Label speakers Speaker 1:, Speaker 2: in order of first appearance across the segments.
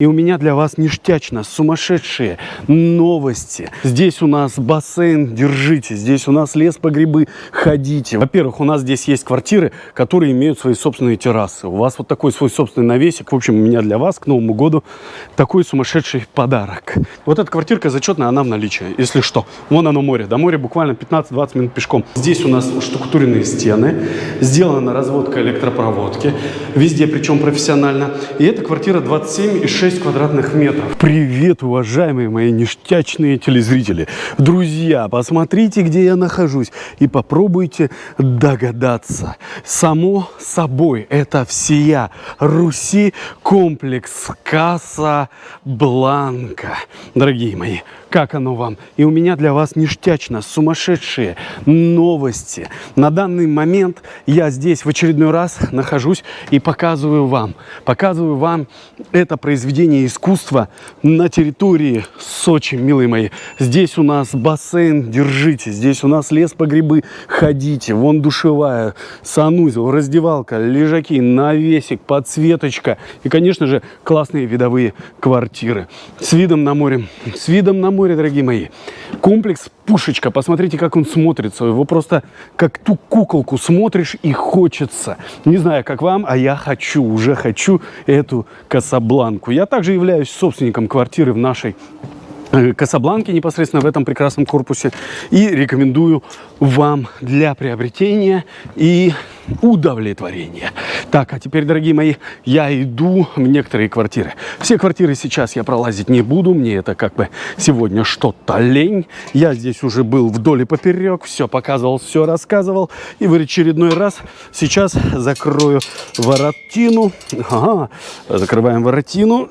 Speaker 1: И у меня для вас ништячно сумасшедшие новости. Здесь у нас бассейн, держите. Здесь у нас лес по грибы, ходите. Во-первых, у нас здесь есть квартиры, которые имеют свои собственные террасы. У вас вот такой свой собственный навесик. В общем, у меня для вас к Новому году такой сумасшедший подарок. Вот эта квартирка зачетная, она в наличии, если что. Вон оно море. До моря буквально 15-20 минут пешком. Здесь у нас штукатуренные стены. Сделана разводка электропроводки. Везде, причем профессионально. И эта квартира 27,6 6 квадратных метров. Привет, уважаемые мои ништячные телезрители. Друзья, посмотрите, где я нахожусь и попробуйте догадаться. Само собой, это всея Руси комплекс Касса Бланка. Дорогие мои, как оно вам. И у меня для вас ништячно сумасшедшие новости. На данный момент я здесь в очередной раз нахожусь и показываю вам. Показываю вам это произведение искусства на территории Сочи, милые мои. Здесь у нас бассейн, держите. Здесь у нас лес по грибы, ходите. Вон душевая, санузел, раздевалка, лежаки, навесик, подсветочка. И, конечно же, классные видовые квартиры. С видом на море. С видом на море, дорогие мои. Комплекс Пушечка. Посмотрите, как он смотрится. Его просто как ту куколку смотришь и хочется. Не знаю, как вам, а я хочу, уже хочу эту Касабланку. Я также являюсь собственником квартиры в нашей э, Касабланке непосредственно в этом прекрасном корпусе и рекомендую вам для приобретения и удовлетворения. Так, а теперь, дорогие мои, я иду в некоторые квартиры. Все квартиры сейчас я пролазить не буду, мне это как бы сегодня что-то лень. Я здесь уже был вдоль и поперек, все показывал, все рассказывал. И в очередной раз сейчас закрою воротину. Ага, закрываем воротину.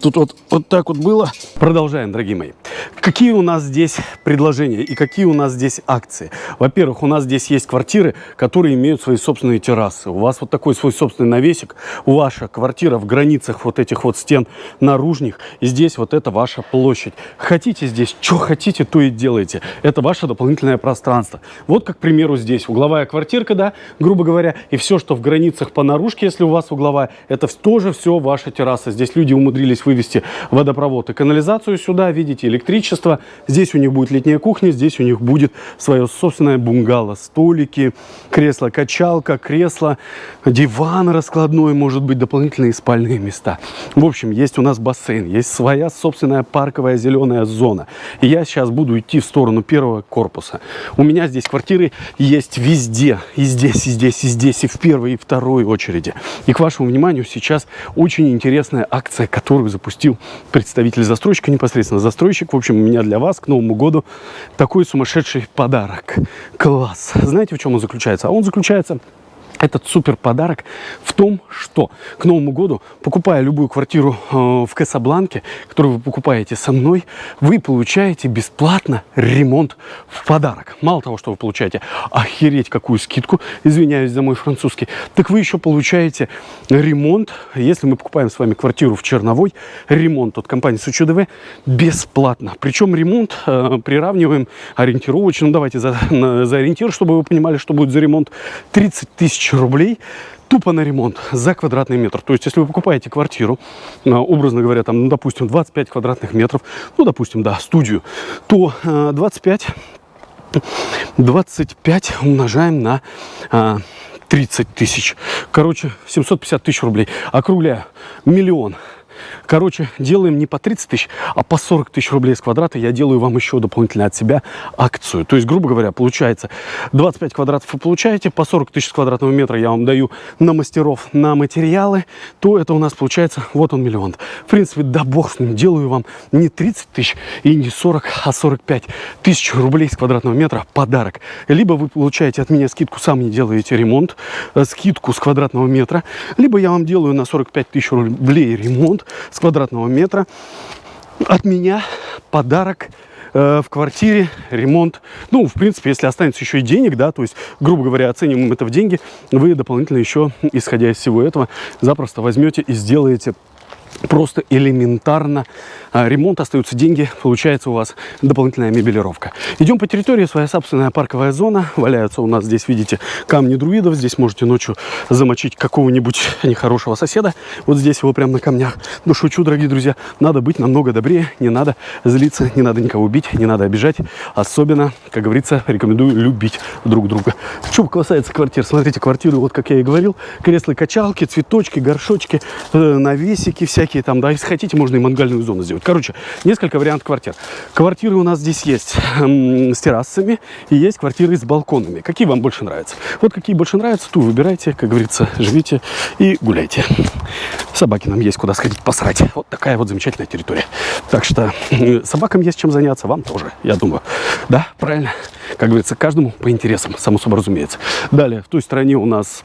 Speaker 1: Тут вот, вот так вот было. Продолжаем, дорогие мои. Какие у нас здесь предложения и какие у нас здесь акции? Во-первых, у нас здесь есть квартиры, которые имеют свои собственные террасы. У вас вот такой свой собственный навесик, ваша квартира в границах вот этих вот стен наружных, и здесь вот это ваша площадь. Хотите здесь, что хотите, то и делайте. Это ваше дополнительное пространство. Вот, как, к примеру, здесь угловая квартирка, да, грубо говоря, и все, что в границах по наружке, если у вас угловая, это тоже все ваша терраса. Здесь люди умудрились вывести водопровод и канализацию сюда, видите, электричество. Здесь у них будет летняя кухня, здесь у них будет свое собственное бунгало, столики, кресла, качели качалка, кресло, диван раскладной, может быть, дополнительные спальные места. В общем, есть у нас бассейн, есть своя собственная парковая зеленая зона. И я сейчас буду идти в сторону первого корпуса. У меня здесь квартиры есть везде, и здесь, и здесь, и здесь, и в первой, и второй очереди. И к вашему вниманию сейчас очень интересная акция, которую запустил представитель застройщика, непосредственно застройщик. В общем, у меня для вас к Новому году такой сумасшедший подарок. Класс! Знаете, в чем он заключается? А он заключается этот супер подарок в том, что к Новому году, покупая любую квартиру э, в Касабланке, которую вы покупаете со мной, вы получаете бесплатно ремонт в подарок. Мало того, что вы получаете охереть какую скидку, извиняюсь за мой французский, так вы еще получаете ремонт, если мы покупаем с вами квартиру в Черновой, ремонт от компании СУЧДВ бесплатно. Причем ремонт э, приравниваем ориентировочно, давайте за, на, за ориентир, чтобы вы понимали, что будет за ремонт, 30 тысяч рублей тупо на ремонт за квадратный метр. То есть, если вы покупаете квартиру, а, образно говоря, там, ну, допустим, 25 квадратных метров, ну, допустим, да, студию, то 25, а, 25 умножаем на 30 а, тысяч. Короче, 750 тысяч рублей. Округляю. Миллион. Короче, делаем не по 30 тысяч, а по 40 тысяч рублей с квадрата. Я делаю вам еще дополнительно от себя акцию. То есть, грубо говоря, получается 25 квадратов вы получаете, по 40 тысяч квадратного метра я вам даю на мастеров, на материалы, то это у нас получается, вот он миллион. В принципе, да бог с ним, делаю вам не 30 тысяч и не 40, а 45 тысяч рублей с квадратного метра подарок. Либо вы получаете от меня скидку, сам не делаете ремонт, э, скидку с квадратного метра, либо я вам делаю на 45 тысяч рублей ремонт, с квадратного метра. От меня подарок э, в квартире, ремонт. Ну, в принципе, если останется еще и денег, да, то есть, грубо говоря, оцениваем это в деньги, вы дополнительно еще, исходя из всего этого, запросто возьмете и сделаете просто элементарно а, ремонт, остаются деньги, получается у вас дополнительная мебелировка. Идем по территории, своя собственная парковая зона. Валяются у нас здесь, видите, камни друидов. Здесь можете ночью замочить какого-нибудь нехорошего соседа. Вот здесь его прямо на камнях. Ну, шучу, дорогие друзья. Надо быть намного добрее, не надо злиться, не надо никого убить, не надо обижать. Особенно, как говорится, рекомендую любить друг друга. Что касается квартир, смотрите, квартиры, вот как я и говорил, кресла-качалки, цветочки, горшочки, э, навесики всякие там, да, если хотите, можно и мангальную зону сделать. Короче, несколько вариантов квартир. Квартиры у нас здесь есть с террасами и есть квартиры с балконами. Какие вам больше нравятся? Вот какие больше нравятся, ту выбирайте, как говорится, живите и гуляйте. Собаки нам есть куда сходить посрать. Вот такая вот замечательная территория. Так что собакам есть чем заняться, вам тоже, я думаю. Да, правильно? Как говорится, каждому по интересам, само собой разумеется. Далее, в той стороне у нас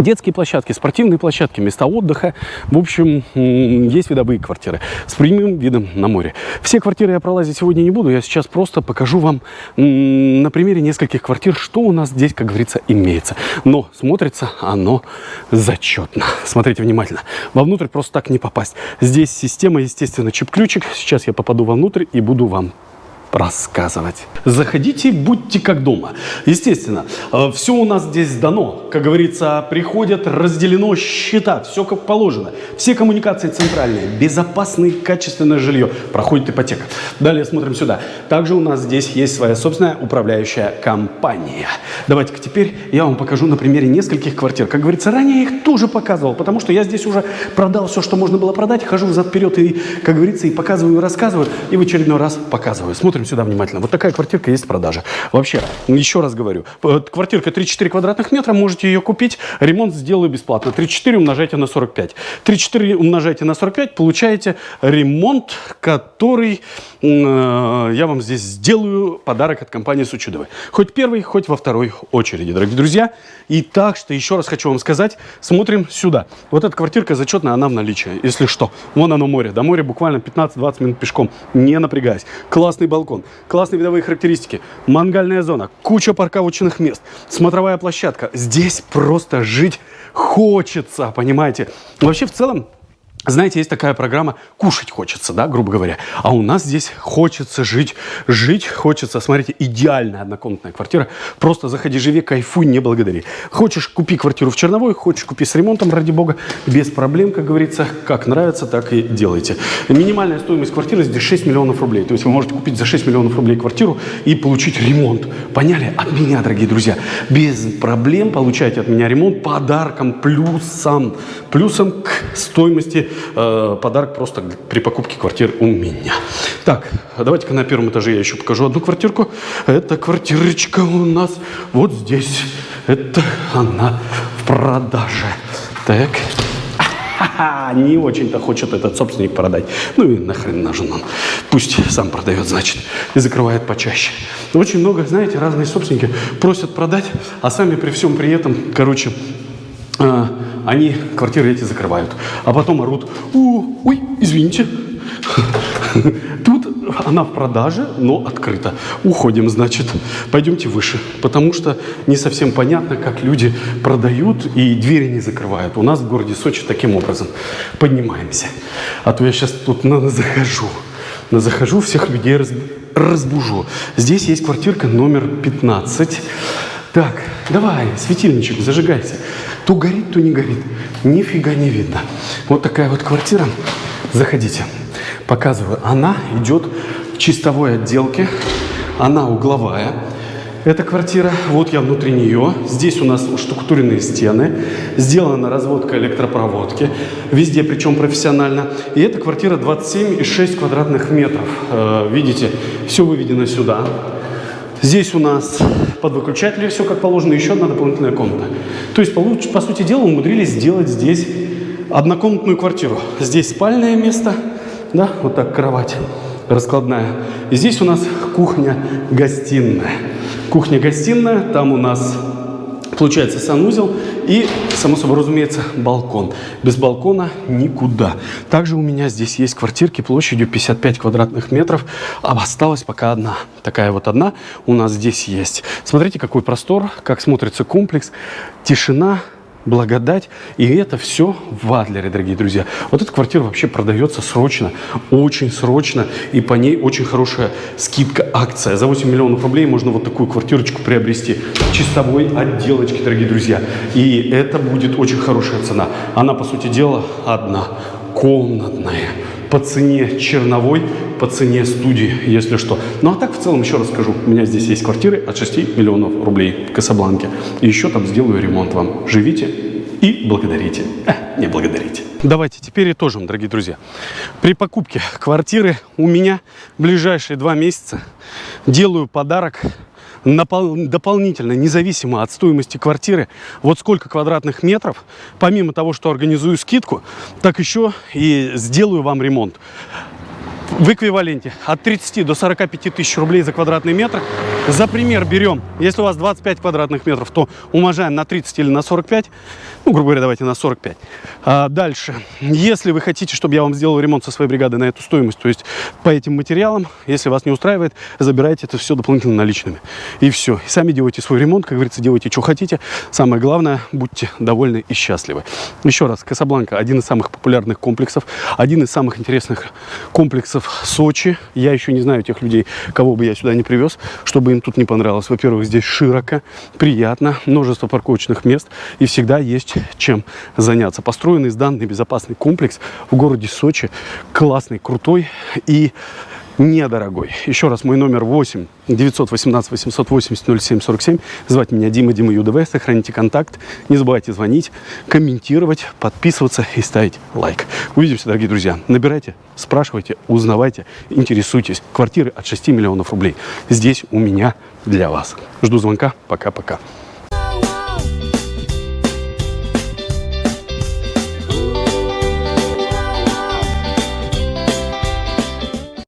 Speaker 1: Детские площадки, спортивные площадки, места отдыха. В общем, есть видовые квартиры с прямым видом на море. Все квартиры я пролазить сегодня не буду. Я сейчас просто покажу вам на примере нескольких квартир, что у нас здесь, как говорится, имеется. Но смотрится оно зачетно. Смотрите внимательно. Вовнутрь просто так не попасть. Здесь система, естественно, чип-ключик. Сейчас я попаду вовнутрь и буду вам рассказывать. Заходите, будьте как дома. Естественно, э, все у нас здесь дано. Как говорится, приходят, разделено счета, все как положено. Все коммуникации центральные, безопасное, качественное жилье. Проходит ипотека. Далее смотрим сюда. Также у нас здесь есть своя собственная управляющая компания. Давайте-ка теперь я вам покажу на примере нескольких квартир. Как говорится, ранее я их тоже показывал, потому что я здесь уже продал все, что можно было продать. Хожу взад-вперед и, как говорится, и показываю, и рассказываю, и в очередной раз показываю. Смотрим Смотрим сюда внимательно. Вот такая квартирка есть в продаже. Вообще, еще раз говорю, квартирка 3-4 квадратных метра, можете ее купить, ремонт сделаю бесплатно. 3-4 умножайте на 45. 3-4 умножайте на 45, получаете ремонт, который э, я вам здесь сделаю подарок от компании Сучудовой. Хоть первый, хоть во второй очереди, дорогие друзья. И так что еще раз хочу вам сказать, смотрим сюда. Вот эта квартирка зачетная, она в наличии, если что. Вон оно море. До моря буквально 15-20 минут пешком, не напрягаясь. Классный балкон балкон, классные видовые характеристики, мангальная зона, куча парковочных мест, смотровая площадка. Здесь просто жить хочется, понимаете? Вообще, в целом, знаете, есть такая программа «Кушать хочется», да, грубо говоря. А у нас здесь хочется жить, жить хочется. Смотрите, идеальная однокомнатная квартира. Просто заходи, живи, кайфуй, не благодари. Хочешь, купи квартиру в Черновой, хочешь, купи с ремонтом, ради бога, без проблем, как говорится. Как нравится, так и делайте. Минимальная стоимость квартиры здесь 6 миллионов рублей. То есть вы можете купить за 6 миллионов рублей квартиру и получить ремонт. Поняли? От меня, дорогие друзья. Без проблем получайте от меня ремонт подарком, плюсом. Плюсом к стоимости э, подарок просто при покупке квартиры у меня. Так, давайте-ка на первом этаже я еще покажу одну квартирку. Это квартирочка у нас вот здесь. Это она в продаже. Так. Не очень-то хочет этот собственник продать. Ну и нахрен нужен он. Пусть сам продает, значит, и закрывает почаще. Очень много, знаете, разные собственники просят продать, а сами при всем при этом, короче, э, они квартиры эти закрывают. А потом орут, ой, извините, тут она в продаже, но открыта. Уходим, значит, пойдемте выше. Потому что не совсем понятно, как люди продают и двери не закрывают. У нас в городе Сочи таким образом. Поднимаемся. А то я сейчас тут на захожу. На захожу, всех людей разбужу. Здесь есть квартирка номер 15. Так, давай, светильничек, зажигайся. То горит, то не горит. Нифига не видно. Вот такая вот квартира. Заходите. Показываю. Она идет в чистовой отделке. Она угловая. Эта квартира, вот я внутри нее. Здесь у нас штукатуренные стены. Сделана разводка электропроводки. Везде, причем профессионально. И эта квартира 27,6 квадратных метров. Э, видите, все выведено сюда. Здесь у нас под выключатели все как положено, еще одна дополнительная комната. То есть, по, сути дела, умудрились сделать здесь однокомнатную квартиру. Здесь спальное место, да, вот так кровать раскладная. И здесь у нас кухня-гостиная. Кухня-гостиная, там у нас получается санузел и, само собой разумеется, балкон. Без балкона никуда. Также у меня здесь есть квартирки площадью 55 квадратных метров, а осталась пока одна. Такая вот одна у нас здесь есть. Смотрите, какой простор, как смотрится комплекс. Тишина, благодать. И это все в Адлере, дорогие друзья. Вот эта квартира вообще продается срочно, очень срочно. И по ней очень хорошая скидка, акция. За 8 миллионов рублей можно вот такую квартирочку приобрести. Чистовой отделочки, дорогие друзья. И это будет очень хорошая цена. Она, по сути дела, одна. Комнатная по цене черновой, по цене студии, если что. Ну а так в целом еще раз скажу, у меня здесь есть квартиры от 6 миллионов рублей в Касабланке. И еще там сделаю ремонт вам. Живите и благодарите. Э, не благодарите. Давайте теперь итожим, дорогие друзья. При покупке квартиры у меня в ближайшие два месяца делаю подарок дополнительно, независимо от стоимости квартиры, вот сколько квадратных метров, помимо того, что организую скидку, так еще и сделаю вам ремонт в эквиваленте от 30 до 45 тысяч рублей за квадратный метр. За пример берем, если у вас 25 квадратных метров, то умножаем на 30 или на 45, ну, грубо говоря, давайте на 45. А дальше, если вы хотите, чтобы я вам сделал ремонт со своей бригады на эту стоимость, то есть по этим материалам, если вас не устраивает, забирайте это все дополнительно наличными. И все. И сами делайте свой ремонт, как говорится, делайте, что хотите. Самое главное, будьте довольны и счастливы. Еще раз, Касабланка один из самых популярных комплексов, один из самых интересных комплексов Сочи. Я еще не знаю тех людей, кого бы я сюда не привез, чтобы им тут не понравилось. Во-первых, здесь широко, приятно, множество парковочных мест и всегда есть чем заняться. Построенный сданный безопасный комплекс в городе Сочи, классный, крутой и недорогой. Еще раз, мой номер 8 918 880 0747. Звать меня Дима, Дима ЮДВ. Сохраните контакт. Не забывайте звонить, комментировать, подписываться и ставить лайк. Увидимся, дорогие друзья. Набирайте, спрашивайте, узнавайте, интересуйтесь. Квартиры от 6 миллионов рублей. Здесь у меня для вас. Жду звонка. Пока-пока.